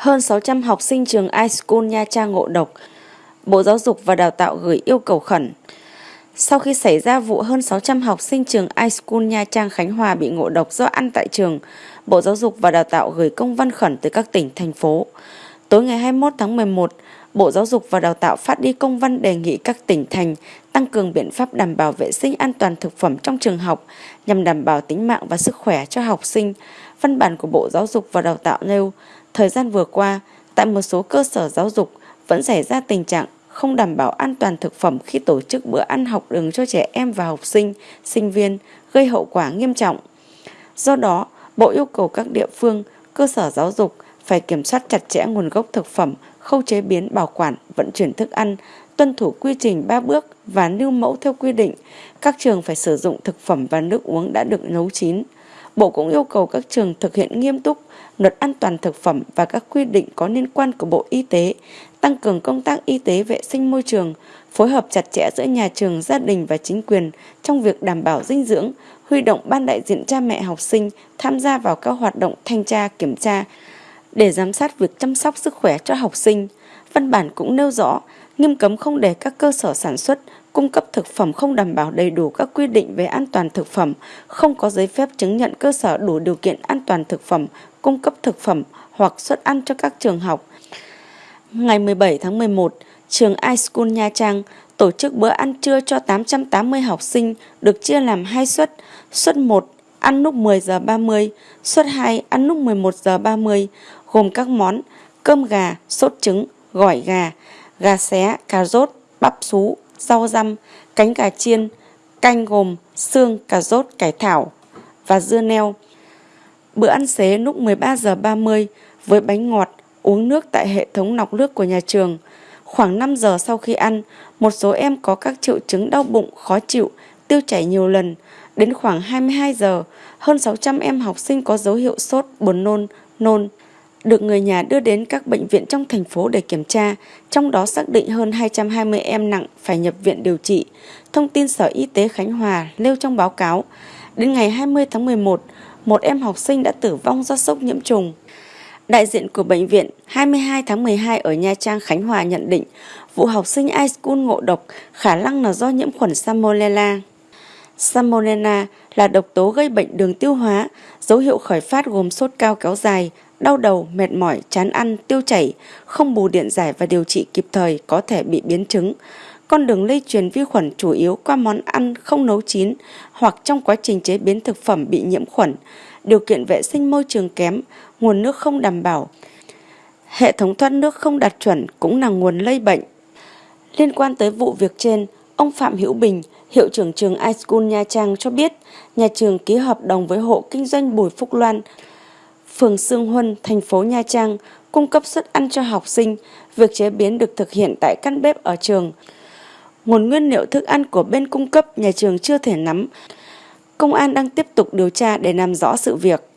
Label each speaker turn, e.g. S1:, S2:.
S1: Hơn 600 học sinh trường iSchool Nha Trang ngộ độc. Bộ Giáo dục và Đào tạo gửi yêu cầu khẩn. Sau khi xảy ra vụ hơn 600 học sinh trường iSchool Nha Trang Khánh Hòa bị ngộ độc do ăn tại trường, Bộ Giáo dục và Đào tạo gửi công văn khẩn tới các tỉnh, thành phố. Tối ngày 21 tháng 11, Bộ Giáo dục và Đào tạo phát đi công văn đề nghị các tỉnh thành tăng cường biện pháp đảm bảo vệ sinh an toàn thực phẩm trong trường học nhằm đảm bảo tính mạng và sức khỏe cho học sinh. Văn bản của Bộ Giáo dục và Đào tạo nêu, thời gian vừa qua, tại một số cơ sở giáo dục vẫn xảy ra tình trạng không đảm bảo an toàn thực phẩm khi tổ chức bữa ăn học đường cho trẻ em và học sinh, sinh viên, gây hậu quả nghiêm trọng. Do đó, Bộ yêu cầu các địa phương, cơ sở giáo dục phải kiểm soát chặt chẽ nguồn gốc thực phẩm, khâu chế biến, bảo quản, vận chuyển thức ăn, tuân thủ quy trình 3 bước và lưu mẫu theo quy định. Các trường phải sử dụng thực phẩm và nước uống đã được nấu chín. Bộ cũng yêu cầu các trường thực hiện nghiêm túc luật an toàn thực phẩm và các quy định có liên quan của Bộ Y tế, tăng cường công tác y tế vệ sinh môi trường, phối hợp chặt chẽ giữa nhà trường, gia đình và chính quyền trong việc đảm bảo dinh dưỡng, huy động ban đại diện cha mẹ học sinh tham gia vào các hoạt động thanh tra, kiểm tra để giám sát việc chăm sóc sức khỏe cho học sinh. Văn bản cũng nêu rõ nghiêm cấm không để các cơ sở sản xuất, cung cấp thực phẩm không đảm bảo đầy đủ các quy định về an toàn thực phẩm, không có giấy phép chứng nhận cơ sở đủ điều kiện an toàn thực phẩm, cung cấp thực phẩm hoặc xuất ăn cho các trường học. Ngày 17 tháng 11, trường iSchool Nha Trang tổ chức bữa ăn trưa cho 880 học sinh được chia làm hai suất. Suất 1 ăn lúc 10 giờ 30, suất 2 ăn lúc 11 giờ 30, gồm các món cơm gà, sốt trứng, gỏi gà, gà xé, cà rốt, bắp sú, rau răm, cánh gà chiên, canh gồm xương, cà rốt, cải thảo và dưa neo. Bữa ăn xế lúc 13 giờ 30 với bánh ngọt, uống nước tại hệ thống lọc nước của nhà trường. Khoảng 5 giờ sau khi ăn, một số em có các triệu chứng đau bụng, khó chịu, tiêu chảy nhiều lần. Đến khoảng 22 giờ, hơn 600 em học sinh có dấu hiệu sốt, buồn nôn, nôn, được người nhà đưa đến các bệnh viện trong thành phố để kiểm tra, trong đó xác định hơn 220 em nặng phải nhập viện điều trị. Thông tin Sở Y tế Khánh Hòa nêu trong báo cáo, đến ngày 20 tháng 11, một em học sinh đã tử vong do sốc nhiễm trùng. Đại diện của bệnh viện 22 tháng 12 ở Nha Trang, Khánh Hòa nhận định vụ học sinh iSchool ngộ độc khả năng là do nhiễm khuẩn Salmonella. Salmonella là độc tố gây bệnh đường tiêu hóa, dấu hiệu khởi phát gồm sốt cao kéo dài, đau đầu, mệt mỏi, chán ăn, tiêu chảy, không bù điện giải và điều trị kịp thời có thể bị biến chứng. Con đường lây truyền vi khuẩn chủ yếu qua món ăn không nấu chín hoặc trong quá trình chế biến thực phẩm bị nhiễm khuẩn, điều kiện vệ sinh môi trường kém, nguồn nước không đảm bảo. Hệ thống thoát nước không đạt chuẩn cũng là nguồn lây bệnh. Liên quan tới vụ việc trên, ông Phạm Hữu Bình, hiệu trưởng trường iSchool Nha Trang cho biết, nhà trường ký hợp đồng với hộ kinh doanh Bùi Phúc Loan phường Sương Huân, thành phố Nha Trang cung cấp suất ăn cho học sinh, việc chế biến được thực hiện tại căn bếp ở trường. Nguồn nguyên liệu thức ăn của bên cung cấp nhà trường chưa thể nắm. Công an đang tiếp tục điều tra để làm rõ sự việc.